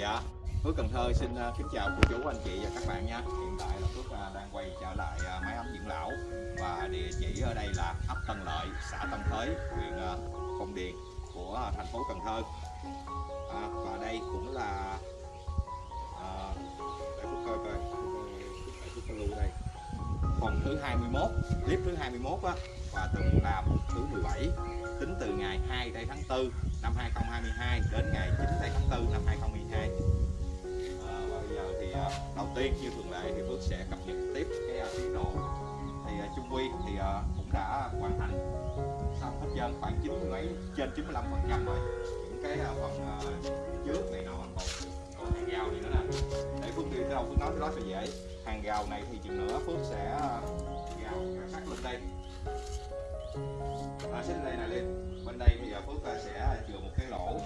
Dạ, Phước Cần Thơ xin à, kính chào cô chú anh chị và các bạn nha. Hiện tại là Phước à, đang quay trở lại à, máy ấm dưỡng lão và địa chỉ ở đây là ấp Tân Lợi, xã Tân Thới, huyện Phong Điền của thành phố Cần Thơ. À, và đây cũng là À, để Phước coi coi, để Phước lưu đây. Phòng thứ 21, clip thứ 21 á và từng làm thứ 17 tính từ ngày 2 tây tháng 4 năm 2022 đến ngày 9 tây tháng 4 năm 2022 à, và bây giờ thì à, đầu tiên như thường lệ thì Phước sẽ cập nhật tiếp cái à, tiến độ. Thì à, Trung Quy thì à, cũng đã hoàn thành xong hết trơn khoảng 90 mấy trên 95 phần trăm rồi. Những cái à, phần à, trước này nọ còn còn hàng rào này nữa nè. Để Phước đi tới đâu Phước nói tới đó cho dễ. Hàng rào này thì chừng nữa Phước sẽ à, rào sát lên đây à, xích đây này lên. Bên đây bây giờ Phước à, sẽ chừa một cái lỗ.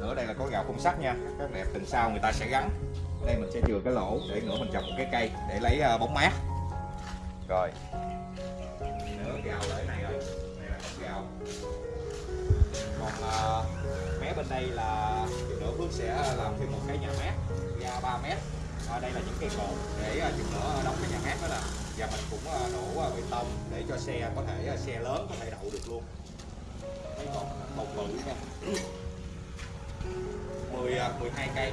Nữa đây là có gạo khung sắt nha. Các đẹp tình sau người ta sẽ gắn. Đây mình sẽ chừa cái lỗ để nữa mình trồng một cái cây để lấy à, bóng mát. Rồi. Nữa gạo lại này rồi. Này là gạo. Còn à, mé bên đây là nữa Phước sẽ làm thêm một cái nhà mát. Ra 3 mét. À, đây là những cây cột để chừng nữa đóng cái nhà mát đó là và mình cũng à, đổ à, bê tông để cho xe có thể à, xe lớn có thể đậu được luôn. Mấy còn một bự nha. 10 12 cây.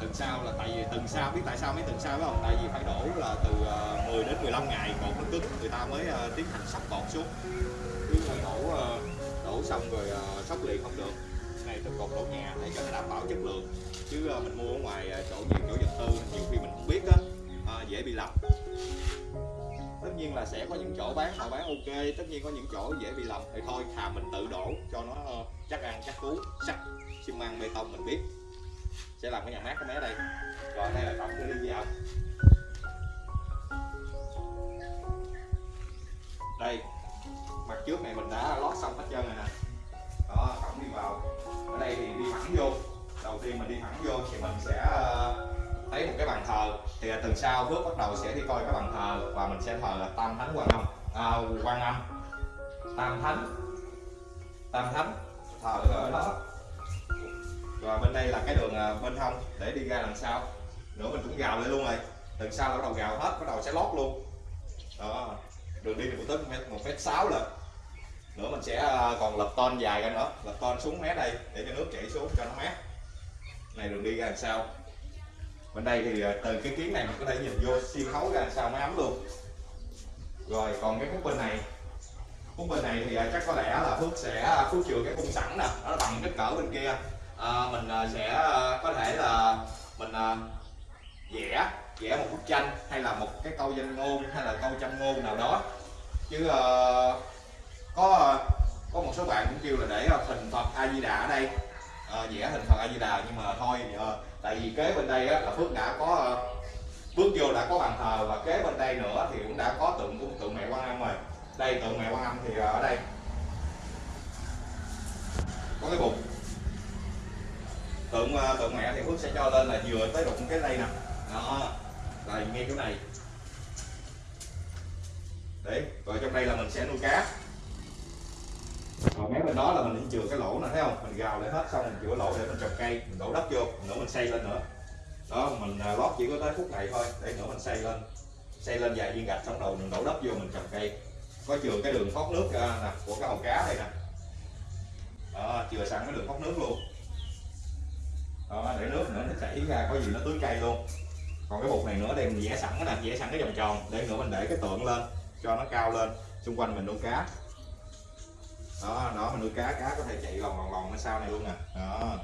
Tuần sau là tại vì, tuần sau, biết tại sao mấy tuần sau phải không? Tại vì phải đổ là từ 10 đến 15 ngày cột nó cứng. Người ta mới tiến hành sắp cột xuống. Chứ đổ đổ xong rồi sóc liền không được. Này từ cột đổ nhà để cho nó đảm bảo chất lượng. Chứ mình mua ở ngoài chỗ nhiều chỗ vật tư nhiều khi mình không biết á dễ bị lầm tất nhiên là sẽ có những chỗ bán, họ bán ok. Tất nhiên có những chỗ dễ bị lầm. Thì thôi thà mình tự đổ cho nó ờ, chắc ăn, chắc cú sắt xi măng, bê tông, mình biết. Sẽ làm cái nhà mát cái mé đây. Rồi, đây là tổng cái đi vào đây, mặt trước này mình đã lót xong hết trơn rồi nè. Đó, tổng đi vào. Ở đây thì đi thẳng vô. Đầu tiên mình đi thẳng vô thì mình sẽ ờ, thấy một cái bàn thờ thì từ sau bước bắt đầu sẽ đi coi cái bàn thờ và mình sẽ thờ là tam thánh quan âm. À, quan âm. Tam thánh. Tam thánh. Thờ ở đó. Và bên đây là cái đường à, bên hông để đi ra đằng sau. Nữa mình cũng gào lên luôn rồi. Từ sau bắt đầu gào hết bắt đầu sẽ lót luôn. Đó. Đường đi thì cũng tới một mét sáu lần nữa mình sẽ à, còn lập ton dài ra nữa. Lập ton xuống mé đây để cho nước chảy xuống cho nó mát. Này đường đi ra làm sau bên đây thì ờ, từ cái kiến này mình có thể nhìn vô xuyên thấu ra sao máy ấm luôn. Rồi còn cái khúc bên này. Khúc bên này thì ờ, chắc có lẽ là phước sẽ ờ, phước chừa cái khung sẵn nè nó bằng kích cỡ bên kia. À, mình sẽ có thể là mình vẽ vẽ một bức tranh hay là một cái câu danh ngôn hay là câu châm ngôn nào đó. Chứ uh, có có một số bạn cũng kêu là để hình Phật A Di Đà ở đây. Uh, vẽ hình Phật A Di Đà nhưng mà thôi uh, tại vì kế bên đây á, là Phước đã có ờ, bước vô đã có bàn thờ và kế bên đây nữa thì cũng đã có tượng của tượng mẹ Quan Âm rồi. Đây tượng mẹ Quan Âm thì ở đây. Có cái bục. Tượng ờ, tượng mẹ thì Phước sẽ cho lên là vừa tới đụng cái đây nè. Đó là ngay chỗ này. Đấy rồi trong đây là mình sẽ nuôi cá còn mé bên đó là mình chừa cái lỗ này thấy không? Mình gào lại hết, xong mình chừa lỗ để mình trồng cây, mình đổ đất vô nữa mình xây lên nữa. Đó, mình à, lót chỉ có tới phút này thôi, để nữa mình xây lên. Xây lên vài viên gạch xong đầu mình đổ đất vô, mình trồng cây. Có chừa cái đường thoát nước à, nè, của cái hồ cá đây nè. Đó, chừa sẵn cái đường thoát nước luôn. Đó, để nước nữa nó chảy ra, có gì nó tưới cây luôn. Còn cái bột này nữa đây mình vẽ sẵn nè, vẽ sẵn cái vòng tròn, để nữa mình để cái tượng lên, cho nó cao lên. Xung quanh mình nuôi cá đó đó mình nuôi cá cá có thể chạy lòng lòng lòng ở sau này luôn nè đó.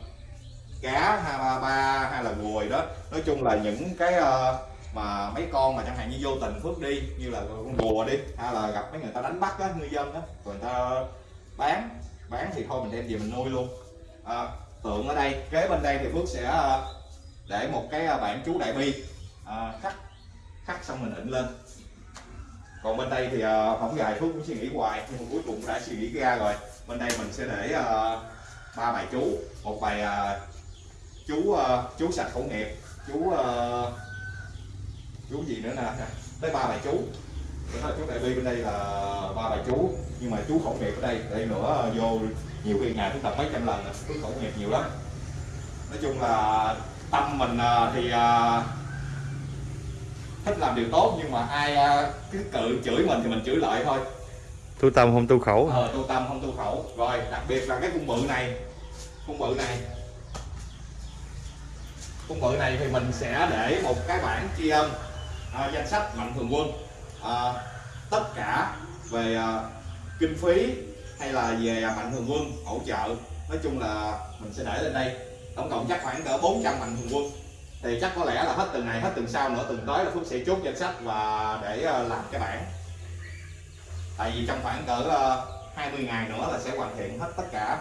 Cá hai ba ba hay là ruồi đó. Nói chung là những cái uh, mà mấy con mà chẳng hạn như vô tình phước đi như là con rùa đi hay là gặp mấy người ta đánh bắt á ngư dân á rồi người ta bán bán thì thôi mình đem về mình nuôi luôn. À, tượng ở đây kế bên đây thì phước sẽ ờ, để một cái bản chú đại bi. À, khắc khắc xong mình ịnh lên còn bên đây thì uh, không dài phút cũng suy nghĩ hoài nhưng mà cuối cùng đã suy nghĩ ra rồi. Bên đây mình sẽ để ờ, ba uh, bài chú. Một bài uh, chú uh, chú sạch khẩu nghiệp chú uh, chú gì nữa nè? Tới ba bài chú. Chú đại bi bên đây là ba bài chú. Nhưng mà chú khẩu nghiệp ở đây đây nữa vô nhiều khi ngày cũng tập mấy trăm lần chú khẩu nghiệp nhiều lắm. Nói chung là tâm mình uh, thì uh, thích làm điều tốt nhưng mà ai à, cứ cự chửi mình thì mình chửi lại thôi. Tu tâm không tu khẩu. Ờ tu tâm không tu khẩu. Rồi đặc biệt là cái cung bự này. Cung bự này. Cung bự này thì mình sẽ để một cái bảng tri ân à, danh sách mạnh thường quân. À, tất cả về à, kinh phí hay là về mạnh thường quân hỗ trợ. Nói chung là mình sẽ để lên đây. Tổng cộng chắc khoảng cỡ 400 mạnh thường quân thì chắc có lẽ là hết tuần này, hết tuần sau nữa tuần tới là phước sẽ chốt danh sách và để ờ, làm cái bảng. Tại vì trong khoảng cỡ ờ, 20 ngày nữa là sẽ hoàn thiện hết tất cả.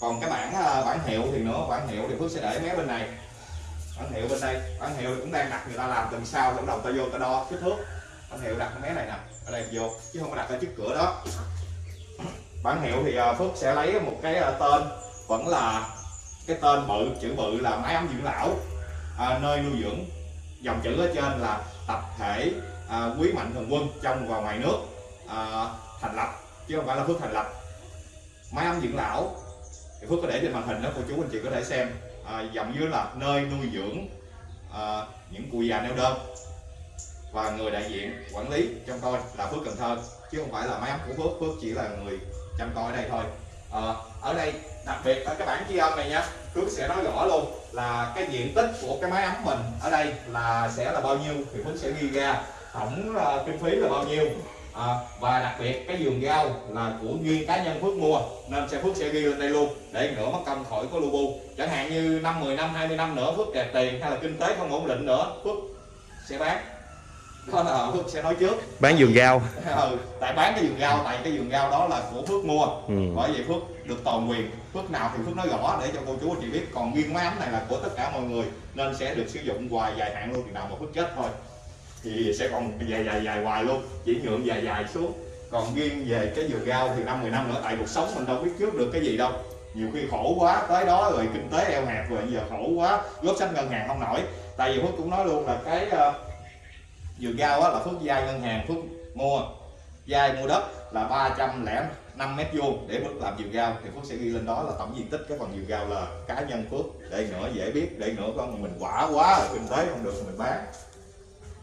Còn cái bản ờ, bản hiệu thì nữa bản hiệu thì Phước sẽ để mé bên này. Bản hiệu bên đây bản hiệu cũng đang đặt người ta làm tuần sau thì bắt đầu ta vô ta đo kích thước. Bản hiệu đặt cái mé này nè, ở đây vô, chứ không có đặt ở trước cửa đó. Bản hiệu thì Phước sẽ lấy một cái tên, vẫn là cái tên bự, chữ bự là máy ấm dưỡng lão à, nơi nuôi dưỡng dòng chữ ở trên là tập thể à, quý mạnh thường quân trong và ngoài nước à, thành lập chứ không phải là phước thành lập. Máy ấm dưỡng lão thì phước có để trên màn hình đó cô chú anh chị có thể xem. À, dòng dưới là nơi nuôi dưỡng à, những cụ già neo đơn và người đại diện quản lý trong coi là phước cần thơ chứ không phải là máy ấm của phước. Phước chỉ là người chăm coi ở đây thôi à, ở đây đặc biệt ở cái bản ghi âm này nhé phước sẽ nói rõ luôn là cái diện tích của cái máy ấm mình ở đây là sẽ là bao nhiêu thì phước sẽ ghi ra tổng uh, kinh phí là bao nhiêu. À, và đặc biệt cái giường rau là của riêng cá nhân Phước mua nên sẽ Phước sẽ ghi lên đây luôn để nữa mất công khỏi có lu bu. Chẳng hạn như năm 10 năm 20 năm nữa Phước kẹt tiền hay là kinh tế không ổn định nữa Phước sẽ bán là Phước sẽ nói trước. Bán vườn rau. Ừ, tại bán cái vườn rau tại cái vườn rau đó là của Phước mua. Ừ. bởi vì Phước được toàn quyền. Phước nào thì Phước nói rõ để cho cô chú anh chị biết. Còn riêng máy ấm này là của tất cả mọi người nên sẽ được sử dụng hoài dài hạn luôn. Thì nào mà Phước chết thôi thì sẽ còn dài dài dài hoài luôn. Chỉ nhượng dài dài xuống. Còn riêng về cái vườn rau thì năm 10 năm nữa tại cuộc sống mình đâu biết trước được cái gì đâu. Nhiều khi khổ quá tới đó rồi kinh tế eo hẹp rồi giờ khổ quá góp sách ngân hàng không nổi. Tại vì phước cũng nói luôn là cái uh, vừa giao là phước vay ngân hàng, phước mua. Vay mua đất là 305 mét vuông. Để phước làm vườn rau thì phước sẽ ghi lên đó là tổng diện tích. Cái phần vườn rau là cá nhân phước. Để nữa dễ biết, để nữa con mình quả quá rồi kinh tế không được mình bán.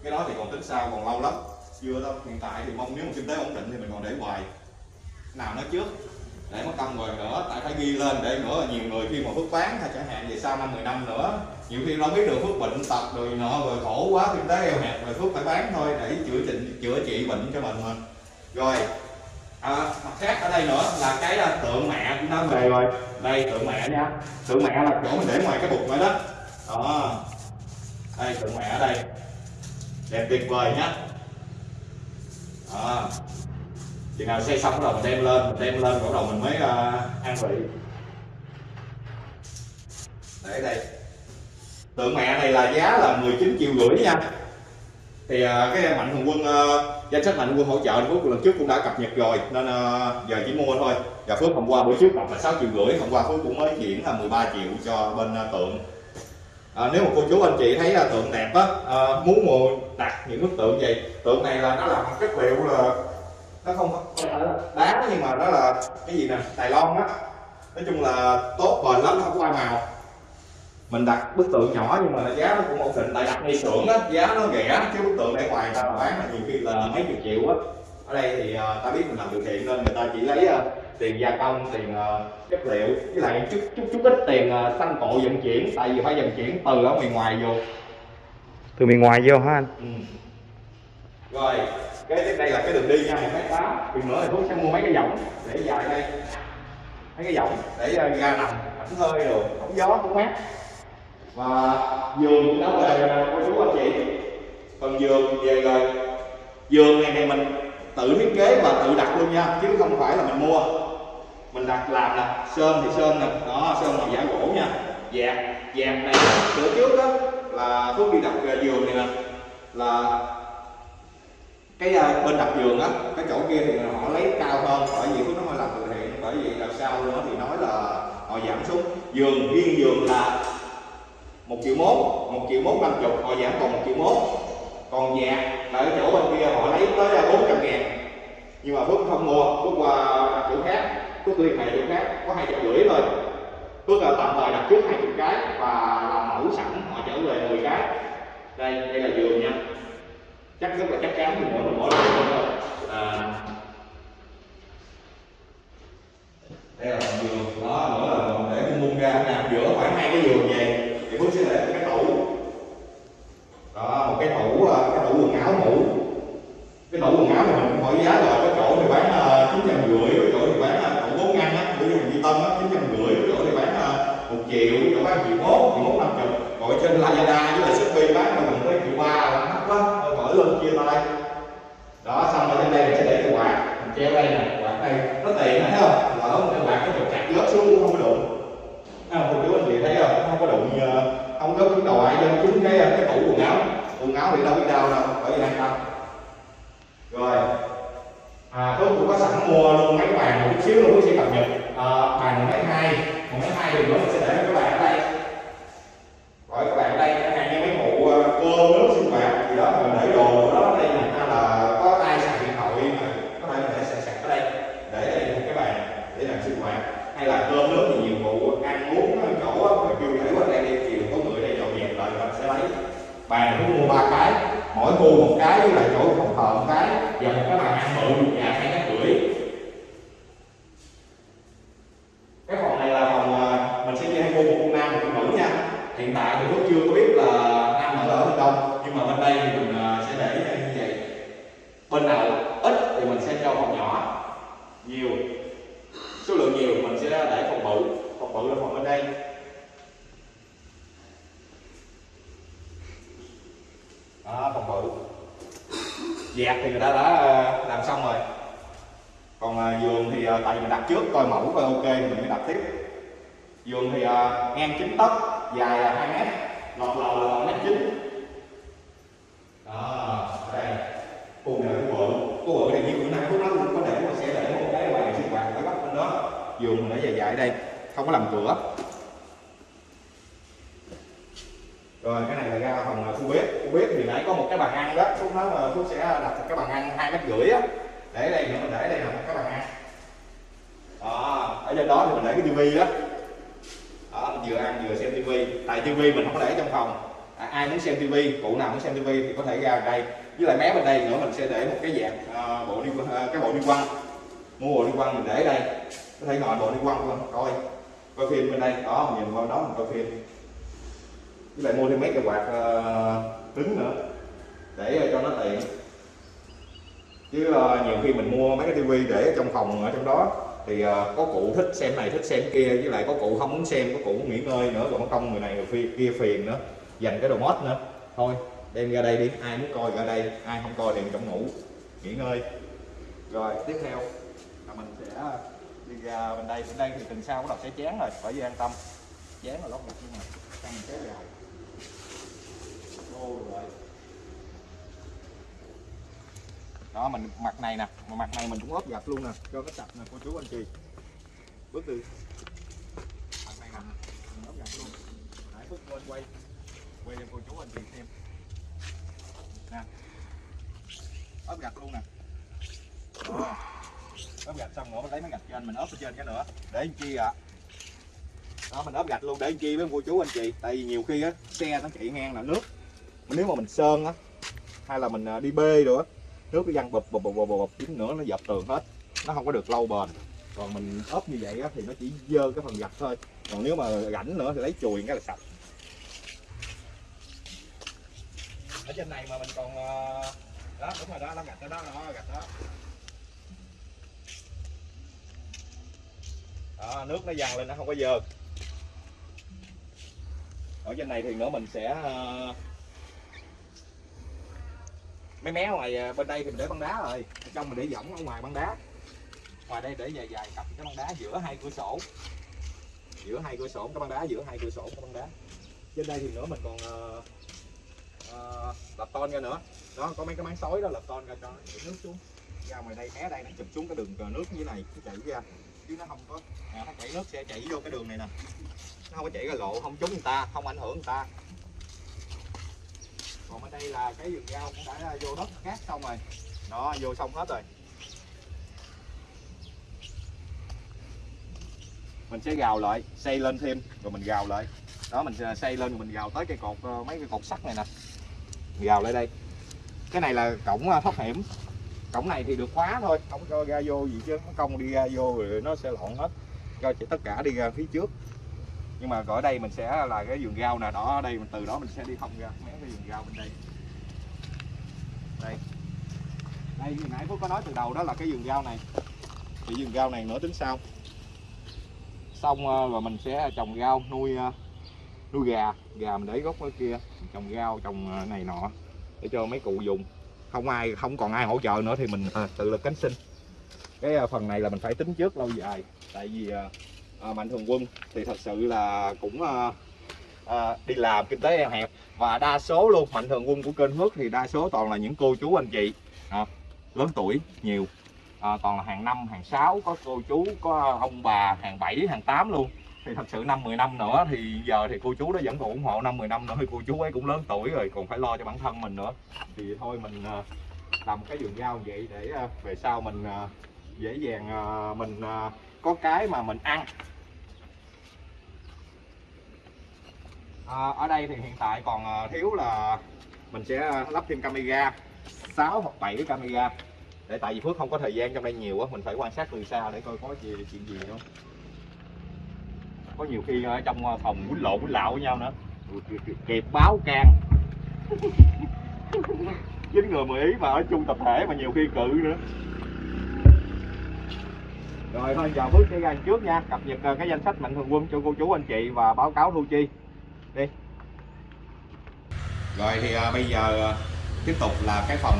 Cái đó thì còn tính sau còn lâu lắm. Chưa đâu, hiện tại thì mong nếu mà kinh tế ổn định thì mình còn để hoài. Nào nói trước để mất công rồi. Nữa tại phải ghi lên để nữa. Nhiều người khi mà phước bán hay chẳng hạn về sau năm 10 năm nữa nhiều khi đâu biết được phước bệnh tật rồi nọ rồi khổ quá kinh tế eo hẹp rồi phước phải bán thôi để chữa trị chữa trị bệnh cho mình mà. Rồi à, mặt khác ở đây nữa là cái à, tượng mẹ cũng đã về rồi. Đây tượng mẹ nha. Tượng mẹ là chỗ mình để ngoài cái bục này đó. Đó. Đây tượng mẹ ở đây. Đẹp tuyệt vời nhá đó chừng nào xây xong bắt đầu mình đem lên mình đem lên bắt đầu mình mới uh, ăn vị. Để đây. Tượng mẹ này là giá là 19 triệu rưỡi nha. Thì uh, cái mạnh thường quân uh, danh sách mạnh thường quân hỗ trợ phước lần trước cũng đã cập nhật rồi. Nên uh, giờ chỉ mua thôi. Và phước hôm qua buổi trước đọc là 6 triệu rưỡi hôm qua phước cũng mới chuyển là 13 triệu cho bên uh, tượng. À, nếu mà cô chú anh chị thấy là tượng đẹp á à, muốn mua đặt những bức tượng gì tượng này là nó là một chất liệu là nó không phải là đá nhưng mà nó là cái gì nè? Đài loan á. Nói chung là tốt bền lắm không có màu. Mình đặt bức tượng nhỏ nhưng mà giá nó cũng ổn định. Tại đặt ngay xưởng á giá nó rẻ chứ bức tượng để ngoài ta bán là nhiều khi là mấy chục triệu á. Ở đây thì uh, ta biết mình làm từ thiện nên người ta chỉ lấy uh, tiền gia công tiền uh, chất liệu với lại chút chút chút ít tiền uh, xăng cộ vận chuyển. Tại vì phải vận chuyển từ ở miền ngoài vô. Từ miền ngoài vô hả anh? Ừ. rồi cái đây là cái đường đi nha, một mét tám. Thì nữa thì phước sẽ mua mấy cái võng để dài đây. Mấy cái võng để ờ, ra nằm ẩm hơi rồi không gió cũng mát. Và giường cũng đã về cô chú anh chị. Phần giường về rồi. Giường này thì mình tự thiết kế và tự đặt luôn nha, chứ không phải là mình mua. Mình đặt làm nè, sơn thì sơn nè. Đó, sơn bằng giả gỗ nha. Dẹp dẹp này cửa trước đó là thuốc đi đặt ờ, giường này nè. Là cái uh, bên đặt giường á cái chỗ kia thì họ lấy cao hơn bởi vì phước nó hơi làm từ thiện bởi vì đằng sau nữa thì nói là họ giảm xuống. Giường riêng giường là một triệu mốt một triệu mốt năm chục họ giảm còn một triệu mốt. Còn nhà là ở chỗ bên kia họ lấy tới à, bốn trăm ngàn. Nhưng mà phước không mua phước qua chỗ khác phước liên hệ chỗ khác có hai trăm rưỡi thôi. Phước là tạm thời đặt trước 20 cái và làm mẫu sẵn họ trở về 10 cái. Đây đây là giường nha chắc rất là chắc chắn thì mỗi một mỗi lần à, đây là phòng giường. Đó mỗi lần để cái mung ra nằm giữa khoảng hai cái giường về thì Phước sẽ để một cái tủ. Đó một cái tủ à, cái tủ quần áo ngủ. Cái tủ quần áo mà mình hỏi giá rồi có chỗ thì bán à, chín trăm rưỡi cái chỗ thì bán ờ, bốn ngăn á ví dụ như tân á chín trăm rưỡi cái chỗ thì bán một triệu chỗ bán triệu mốt triệu mốt năm chục. Gọi trên Lazada với lại Shopee bán là mình tới triệu ba luôn lên chia tay. Đó xong rồi trên đây mình sẽ để cái quạt. Mình treo đây nè quạt đây nó tiện thấy không? Lỡ một cái quạt nó chụp chặt lớp xuống cũng không có đụng. À, không? Cô chú anh chị thấy không? Không có đụng ờ, không có trúng đầu ai trên chúng cái cái tủ quần áo. Quần áo thì đâu biết đau đâu bởi vì an tâm rồi. À tôi cũng có sẵn mua luôn mấy bàn một chút xíu luôn, tôi sẽ cập nhật. À, bàn máy hai một máy hai thì nữa mình sẽ để cái bàn ở đây gọi các bạn ở đây chẳng hạn như mấy vụ ờ, cơm nước sinh hoạt gì đó mình để đồ ở đó ở đây nè hay là có ai sạc điện thoại mà có thể mình để sạc sạc ở đây để đây một cái bàn để làm sinh hoạt hay là cơm nước thì nhiều vụ ăn uống ở chỗ á, mà kêu để qua đây đi chiều có người đây dọn dẹp lại mình sẽ lấy bàn này cũng mua ba cái mỗi khu một cái với lại cái và một cái bàn ăn bự và hai cái rưỡi cái phòng này là phòng à, mình sẽ chia hai khu một khu nam một khu nữ nha hiện tại thì Phước chưa có biết là nam ở ở bên đông nhưng mà bên đây thì mình à, sẽ để như vậy bên nào ít thì mình sẽ cho phòng nhỏ nhiều số lượng nhiều mình sẽ để phòng bự phòng bự là phòng bên đây đó phòng bự dạt thì người ta đã à, làm xong rồi còn à, giường thì à, tại vì mình đặt trước coi mẫu coi ok thì mình mới đặt tiếp giường thì à, ngang 9 tấc dài là 2 mét lọt lầu là 1 mét 9 đó đây khu này là khu vợ khu vợ thì như bữa nay phút nói cũng có để mà sẽ để một cái bàn sinh hoạt ở góc bên đó giường mình để dài dài ở đây. Không có làm cửa. Rồi cái này là ra phòng khu bếp. Khu bếp thì nãy có một cái bàn ăn đó. Phúc nói là phúc sẽ đặt cái bàn ăn hai mét rưỡi á. Để đây nữa mình để đây là một cái bàn ăn. Đó ở trên đó thì mình để cái tivi đó. Đó mình vừa ăn vừa xem tivi. Tại tivi mình không có để trong phòng. À, ai muốn xem tivi cụ nào muốn xem tivi thì có thể ra đây. Với lại mé bên đây nữa mình sẽ để một cái dạng uh, bộ đi uh, cái bộ đi quăng. Mua bộ đi quăng mình để đây thấy gọi ngồi bộ đi quăng luôn coi. Coi phim bên đây đó mình nhìn qua đó mình coi phim. Với lại mua thêm mấy cái quạt ờ, cứng nữa để ờ, cho nó tiện. Chứ uh, nhiều khi mình mua mấy cái tivi để trong phòng ở trong đó thì uh, có cụ thích xem này thích xem kia với lại có cụ không muốn xem có cụ muốn nghỉ ngơi nữa còn công người này người kia phiền nữa dành cái đồ mod nữa. Thôi đem ra đây đi ai muốn coi ra đây ai không coi thì trong ngủ nghỉ ngơi. Rồi tiếp theo là mình sẽ đi ra à, bên đây bên đây thì tuần sau bắt đầu sẽ chán rồi phải an tâm. Chán là lót một nhưng mà. Tăng mình kéo dài ô rồi đó, mình mặt này nè, mà mặt này mình cũng ốp gạch luôn nè, cho nó sạch nè, cô chú anh chị. Bước từ mặt này nè, mình ốp gạch luôn. Hãy phút quên quay. Quay cho cô chú anh chị xem. Nè. Ốp gạch luôn nè. Đó ốp gạch xong rồi lấy mấy gạch trên mình ốp ở trên cái nữa. Để anh chi ạ. Đó mình ốp gạch luôn để anh chi với cô chú anh chị. Tại vì nhiều khi á xe nó chạy ngang là nước. Nếu mà mình sơn á hay là mình à, đi bê rồi á nước nó văng bụp bụp bụp bụp bụp chút nữa nó dập tường hết. Nó không có được lâu bền. Còn mình ốp như vậy á, thì nó chỉ dơ cái phần gạch thôi. Còn nếu mà rảnh nữa thì lấy chùi cái là sạch. Ở trên này mà mình còn à, đó đúng rồi đó lá gạch đó đó, đó gạch đó. Đó nước nó dằn lên nó không có dơ. Ở trên này thì nữa mình sẽ ờ, mấy mé ngoài ờ, bên đây thì mình để băng đá rồi. Ở trong mình để võng ở ngoài băng đá. Ngoài đây để dài dài cặp cái băng đá giữa hai cửa sổ. Giữa hai cửa sổ cái băng đá giữa hai cửa sổ cái băng đá. Trên đây thì nữa mình còn uh, uh, lập ton ra nữa. Đó có mấy cái máng sói đó lập ton ra cho nước xuống. Ra ngoài đây mé đây nó chụp xuống cái đường ờ, nước như thế này nó chảy ra chứ nó không có à, nó chảy nước sẽ chảy vô cái đường này nè. Nó không có chảy ra lộ không trúng người ta không ảnh hưởng người ta. Còn ở đây là cái vườn rau cũng đã vô đất cát xong rồi. Đó vô xong hết rồi. Mình sẽ gào lại xây lên thêm rồi mình gào lại. Đó mình xây lên rồi mình gào tới cây cột ờ, mấy cái cột sắt này nè. Gào lại đây. Cái này là cổng ờ, thoát hiểm cổng này thì được khóa thôi. Không cho ra vô gì chứ. Nó công đi ra vô rồi nó sẽ lộn hết. Cho chỉ tất cả đi ra phía trước. Nhưng mà ở đây mình sẽ là cái vườn rau nè đó. Ở đây mình từ đó mình sẽ đi thông ra. Mấy cái vườn rau bên đây. Đây. Đây, hồi nãy phúc có nói từ đầu đó là cái vườn rau này. Thì vườn rau này nữa tính sau xong ờ, rồi mình sẽ trồng rau, nuôi ờ, nuôi gà. Gà mình để gốc ở kia. Trồng rau, trồng ờ, này nọ. Để cho mấy cụ dùng không ai không còn ai hỗ trợ nữa thì mình à, tự lực cánh sinh. Cái à, phần này là mình phải tính trước lâu dài. Tại vì à, à, mạnh thường quân thì thật sự là cũng à, à, đi làm kinh tế eo hẹp. Và đa số luôn mạnh thường quân của kênh Hước thì đa số toàn là những cô chú anh chị à, lớn tuổi nhiều. À, toàn là hàng năm hàng sáu có cô chú có à, ông bà hàng bảy hàng tám luôn thì thật sự năm 10 năm nữa thì giờ thì cô chú đó vẫn còn ủng hộ năm 10 năm nữa thì cô chú ấy cũng lớn tuổi rồi còn phải lo cho bản thân mình nữa. Thì thôi mình ờ, làm cái vườn rau vậy để ờ, về sau mình ờ, dễ dàng mình có cái mà mình ăn. À, ở đây thì hiện tại còn thiếu là mình sẽ lắp thêm camera 6 hoặc 7 cái camera. Để tại vì Phước không có thời gian trong đây nhiều á mình phải quan sát từ xa để coi có gì chuyện gì không có nhiều khi ở trong ờ, phòng quýnh lộn quýnh lạo với nhau nữa. Kẹp báo can. Chín người Mỹ ý mà ở chung tập thể mà nhiều khi cự nữa. Rồi thôi giờ bước cái gian trước nha. Cập nhật ờ, cái danh sách mạnh thường quân cho cô chú anh chị và báo cáo thu chi. Đi. Rồi thì à, bây giờ tiếp tục là cái phần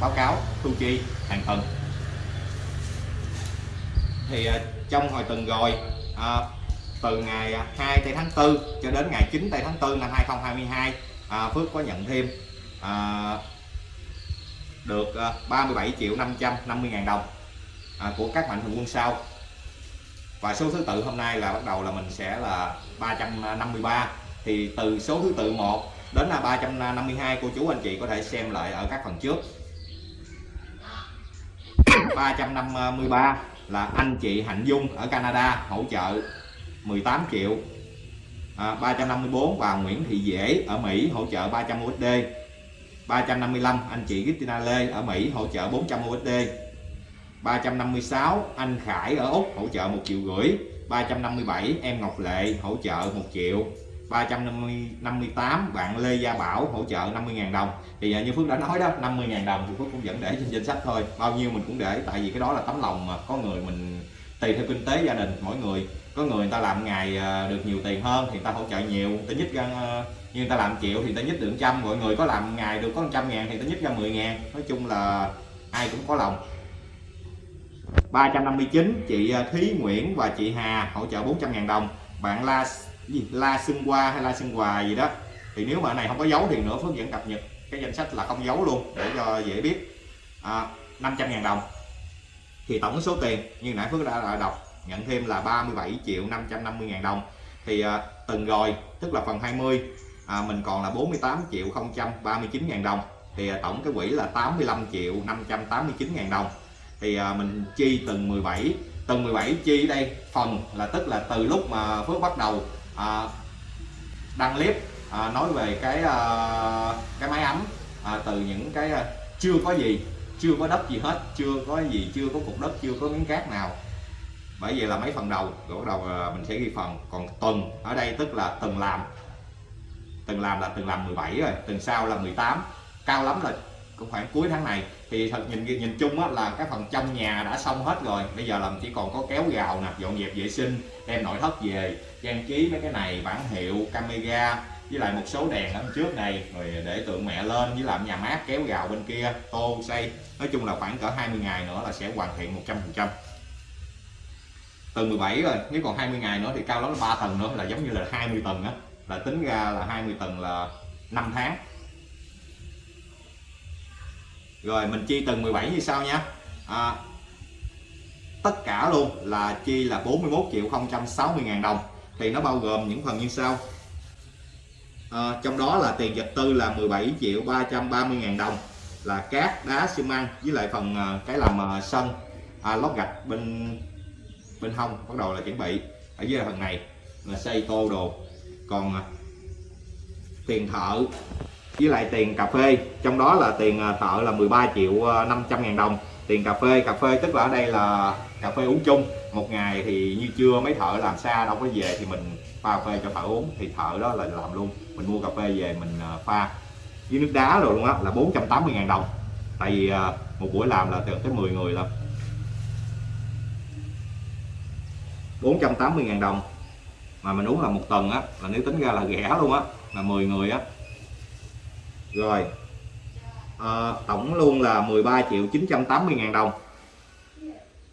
báo cáo thu chi hàng tuần. Thì trong hồi tuần rồi từ ngày à, 2 tây tháng 4 cho đến ngày 9 tây tháng 4 năm 2022 à, Phước có nhận thêm à, được à, 37 triệu 550 ngàn đồng à, của các mạnh thường quân sau. Và số thứ tự hôm nay là bắt đầu là mình sẽ là 353 thì từ số thứ tự 1 đến là 352 cô chú anh chị có thể xem lại ở các phần trước. 353 là anh chị Hạnh Dung ở Canada hỗ trợ 18 triệu à, 354 và Nguyễn Thị Dễ ở Mỹ hỗ trợ 300 USD 355 anh chị Christina Lê ở Mỹ hỗ trợ 400 USD 356 anh Khải ở Úc hỗ trợ 1 triệu rưỡi. 357 em Ngọc Lệ hỗ trợ 1 triệu. 358 bạn Lê Gia Bảo hỗ trợ 50.000 đồng. Thì như Phước đã nói đó 50.000 đồng thì Phước cũng vẫn để trên danh sách thôi. Bao nhiêu mình cũng để tại vì cái đó là tấm lòng mà có người mình tùy theo kinh tế gia đình mỗi người. Có người người ta làm ngày à, được nhiều tiền hơn thì người ta hỗ trợ nhiều. Người ta nhích ra à, như người ta làm triệu thì người ta nhích được trăm. Mọi người có làm ngày được có trăm ngàn thì người ta nhích ra 10 ngàn. Nói chung là ai cũng có lòng. 359 chị à, Thúy Nguyễn và chị Hà hỗ trợ 400 ngàn đồng. Bạn La gì? La Xuân Hoa hay La Xuân Hòa gì đó. Thì nếu mà này không có dấu thì nữa Phước vẫn cập nhật cái danh sách là không dấu luôn để cho dễ biết. À, 500 ngàn đồng thì tổng số tiền như nãy Phước đã, đã đọc nhận thêm là 37 triệu 550 ngàn đồng. Thì à, từng rồi tức là phần 20 à, mình còn là 48 triệu 039 ngàn đồng. Thì à, tổng cái quỹ là 85 triệu 589 ngàn đồng. Thì à, mình chi từng 17 từng 17 chi đây phần là tức là từ lúc mà Phước bắt đầu à, đăng clip à, nói về cái à, cái máy ấm à, từ những cái à, chưa có gì chưa có đất gì hết chưa có gì chưa có cục đất chưa có miếng cát nào. Bởi vì là mấy phần đầu rồi bắt đầu ờ, mình sẽ ghi phần. Còn tuần ở đây tức là từng làm. Từng làm là từng làm 17 rồi tuần sau là 18 cao lắm là cũng khoảng cuối tháng này. Thì thật nhìn nhìn chung á, là cái phần trong nhà đã xong hết rồi. Bây giờ làm chỉ còn có kéo gào nè dọn dẹp vệ sinh đem nội thất về trang trí mấy cái này bản hiệu camera với lại một số đèn ở trước này rồi để tượng mẹ lên với làm nhà mát kéo gào bên kia tô xây nói chung là khoảng cỡ 20 ngày nữa là sẽ hoàn thiện 100 phần trăm. Tầng 17 rồi nếu còn 20 ngày nữa thì cao lắm là 3 tầng nữa là giống như là 20 tầng á là tính ra là 20 tầng là 5 tháng. Rồi mình chi tầng 17 như sau nha. À, tất cả luôn là chi là 41 triệu 060 ngàn đồng. Thì nó bao gồm những phần như sau. À, trong đó là tiền vật tư là 17 triệu 330 ngàn đồng là cát đá xi măng với lại phần ờ, cái làm ờ, sân à, lót gạch bên bên hông bắt đầu là chuẩn bị ở dưới phần này là xây tô đồ. Còn ờ, tiền thợ với lại tiền cà phê trong đó là tiền thợ là 13 triệu 500 ngàn đồng. Tiền cà phê cà phê tức là ở đây là cà phê uống chung. Một ngày thì như trưa mấy thợ làm xa đâu có về thì mình pha cà phê cho thợ uống thì thợ đó là làm luôn. Mình mua cà phê về mình pha với nước đá rồi luôn á là 480.000 đồng. Tại vì à, một buổi làm là từ tới 10 người lận 480 ngàn đồng mà mình uống là một tuần á là nếu tính ra là rẻ luôn á là 10 người á. Rồi à, tổng luôn là 13 triệu 980 ngàn đồng.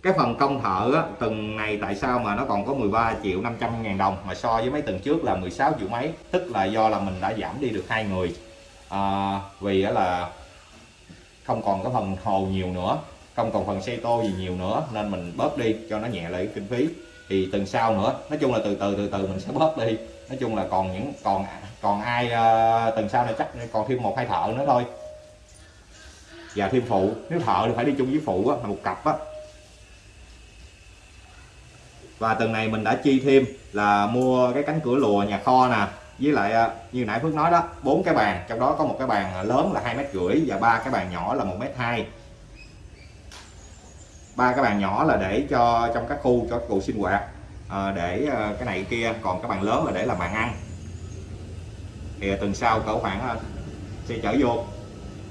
Cái phần công thợ á, từng này tại sao mà nó còn có 13 triệu 500 ngàn đồng mà so với mấy tuần trước là 16 triệu mấy tức là do là mình đã giảm đi được hai người à, vì đó là không còn cái phần hồ nhiều nữa không còn phần xe tô gì nhiều nữa nên mình bớt đi cho nó nhẹ lại cái kinh phí. Thì tuần sau nữa nói chung là từ từ từ từ mình sẽ bớt đi. Nói chung là còn những còn còn ai uh, tuần sau này chắc còn thêm một hai thợ nữa thôi. Và thêm phụ nếu thợ thì phải đi chung với phụ á là một cặp á. Và tuần này mình đã chi thêm là mua cái cánh cửa lùa nhà kho nè với lại à, như nãy Phước nói đó bốn cái bàn trong đó có một cái bàn à, lớn là hai mét rưỡi và ba cái bàn nhỏ là một mét hai. Ba cái bàn nhỏ là để cho trong các khu cho cụ sinh hoạt à, để à, cái này kia còn cái bàn lớn là để làm bàn ăn. Thì tuần sau cỡ khoảng sẽ chở vô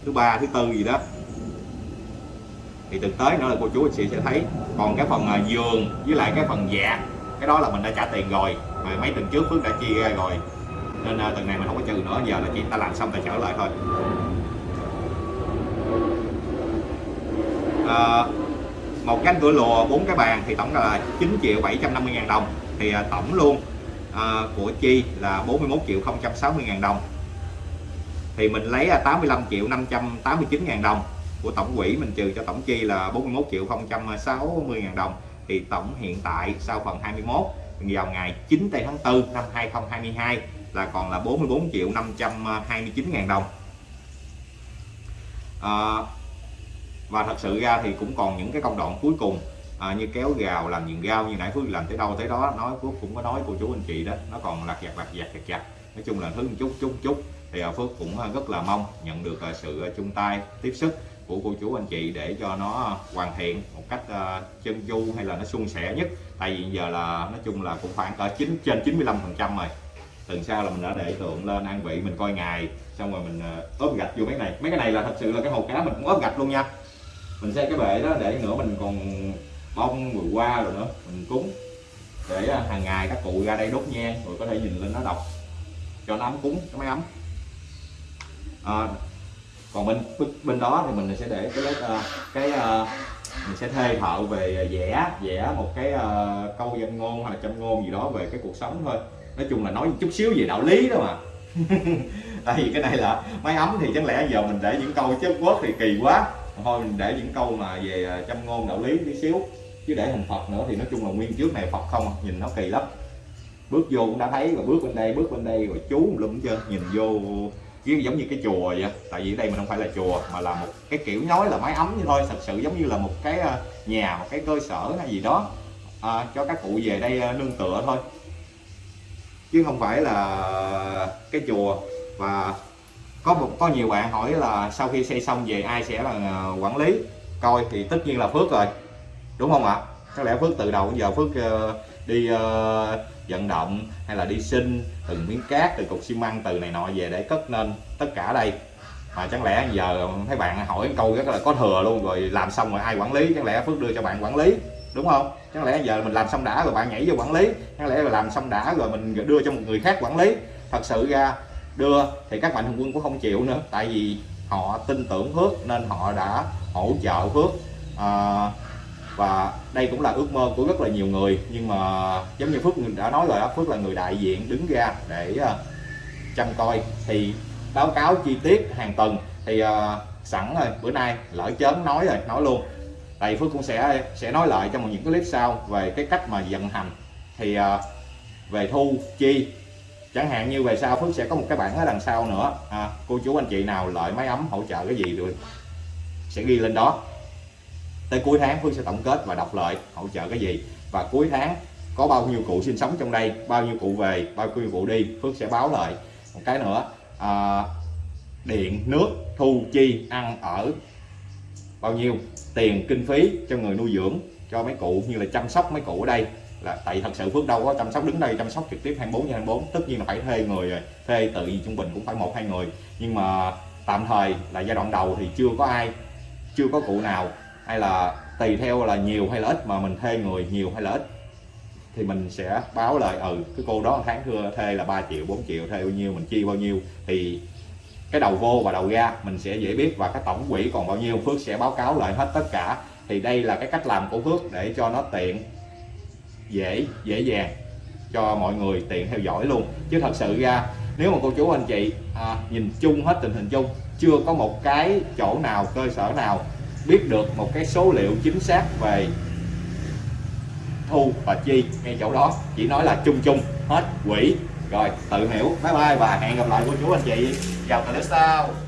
thứ ba thứ tư gì đó. Thì tuần tới nữa là cô chú anh chị sẽ thấy còn cái phần giường với lại cái phần dạt cái đó là mình đã trả tiền rồi mà mấy tuần trước Phước đã chia ra rồi nên ờ, tuần này mình không có trừ nữa giờ là chỉ ta làm xong ta trở lại thôi. À, một cánh cửa lùa bốn cái bàn thì tổng là 9 triệu 750 ngàn đồng. Thì à, tổng luôn à, của Chi là 41 triệu 060 ngàn đồng. Thì mình lấy 85 triệu 589 ngàn đồng. Của tổng quỹ mình trừ cho tổng chi là 41 triệu 060 ngàn đồng. Thì tổng hiện tại sau phần 21 vào ngày 9 tây tháng 4 năm 2022 là còn là 44 triệu 529 ngàn đồng. À, và thật sự ra thì cũng còn những cái công đoạn cuối cùng à, như kéo gào làm vườn gao như nãy Phước làm tới đâu tới đó nói Phước cũng có nói cô chú anh chị đó nó còn lạc giặt lạc giặt chặt chặt nói chung là thứ một chút chút chút. Thì à, Phước cũng à, rất là mong nhận được à, sự à, chung tay tiếp sức của cô chú anh chị để cho nó hoàn thiện một cách uh, chân du hay là nó suôn sẻ nhất. Tại vì giờ là nói chung là cũng khoảng ở 9 trên 95 phần trăm rồi tuần sau là mình đã để tượng lên ăn vị mình coi ngày xong rồi mình ờ, ốp gạch vô mấy này. Mấy cái này là thật sự là cái hồ cá mình cũng ốp gạch luôn nha. Mình xây cái bệ đó để nữa mình còn bông rồi qua rồi nữa mình cúng để ờ, hàng ngày các cụ ra đây đốt nhang rồi có thể nhìn lên nó đọc. Cho nó ấm cúng cái máy ấm. À, còn bên bên đó thì mình sẽ để cái cái mình sẽ thuê thợ về vẽ vẽ một cái câu danh ngôn hoặc là châm ngôn gì đó về cái cuộc sống thôi nói chung là nói chút xíu về đạo lý đó mà. Tại vì cái này là máy ấm thì chẳng lẽ giờ mình để những câu chết quốc thì kỳ quá. Thôi mình để những câu mà về à, châm ngôn đạo lý tí xíu. Chứ để hình phật nữa thì nói chung là nguyên trước này phật không nhìn nó kỳ lắm. Bước vô cũng đã thấy rồi bước bên đây bước bên đây rồi chú lum chưa nhìn vô giống như cái chùa vậy. Tại vì ở đây mình không phải là chùa mà là một cái kiểu nói là mái ấm như thôi. Thật sự giống như là một cái à, nhà một cái cơ sở hay gì đó à, cho các cụ về đây à, nương tựa thôi chứ không phải là cái chùa. Và có một, có nhiều bạn hỏi là sau khi xây xong về ai sẽ là à, quản lý? Coi thì tất nhiên là phước rồi. Đúng không ạ? Có lẽ phước từ đầu giờ phước ờ, đi ờ, vận động hay là đi sinh từng miếng cát, từ cục xi măng, từ này nọ về để cất nên tất cả đây. Mà chẳng lẽ giờ thấy bạn hỏi câu rất là có thừa luôn, rồi làm xong rồi ai quản lý? Chẳng lẽ phước đưa cho bạn quản lý? Đúng không? Chẳng lẽ giờ mình làm xong đã rồi bạn nhảy vô quản lý? Chẳng lẽ là làm xong đã rồi mình đưa cho một người khác quản lý? Thật sự ra đưa thì các mạnh thường quân cũng không chịu nữa. Tại vì họ tin tưởng phước nên họ đã hỗ trợ phước. À, và đây cũng là ước mơ của rất là nhiều người. Nhưng mà giống như phước đã nói rồi đó phước là người đại diện đứng ra để uh, chăm coi. Thì báo cáo chi tiết hàng tuần. Thì uh, sẵn rồi bữa nay lỡ chớn nói rồi nói luôn tại phước cũng sẽ sẽ nói lại trong những cái clip sau về cái cách mà vận hành. Thì à, về thu chi chẳng hạn như về sau phước sẽ có một cái bảng ở đằng sau nữa. À, cô chú anh chị nào lợi máy ấm hỗ trợ cái gì rồi sẽ ghi lên đó. Tới cuối tháng Phước sẽ tổng kết và đọc lợi hỗ trợ cái gì. Và cuối tháng có bao nhiêu cụ sinh sống trong đây bao nhiêu cụ về bao nhiêu cụ đi Phước sẽ báo lại. Một cái nữa à, điện nước thu chi ăn ở bao nhiêu tiền kinh phí cho người nuôi dưỡng, cho mấy cụ như là chăm sóc mấy cụ ở đây. Là tại thật sự Phước đâu có chăm sóc đứng đây chăm sóc trực tiếp 24 trên 24 tất nhiên là phải thuê người rồi thuê tự gì trung bình cũng phải một hai người. Nhưng mà tạm thời là giai đoạn đầu thì chưa có ai, chưa có cụ nào. Hay là tùy theo là nhiều hay là ít mà mình thuê người nhiều hay là ít, thì mình sẽ báo lại ừ cái cô đó tháng thưa thuê là 3 triệu 4 triệu, thuê bao nhiêu, mình chi bao nhiêu. Thì cái đầu vô và đầu ra mình sẽ dễ biết và cái tổng quỹ còn bao nhiêu. Phước sẽ báo cáo lại hết tất cả. Thì đây là cái cách làm của Phước để cho nó tiện dễ dễ dàng cho mọi người tiện theo dõi luôn. Chứ thật sự ra nếu mà cô chú anh chị à, nhìn chung hết tình hình chung chưa có một cái chỗ nào cơ sở nào biết được một cái số liệu chính xác về thu và chi ngay chỗ đó. Chỉ nói là chung chung hết quỹ. Rồi tự hiểu. Bye bye và hẹn gặp lại cô chú anh chị. Que é.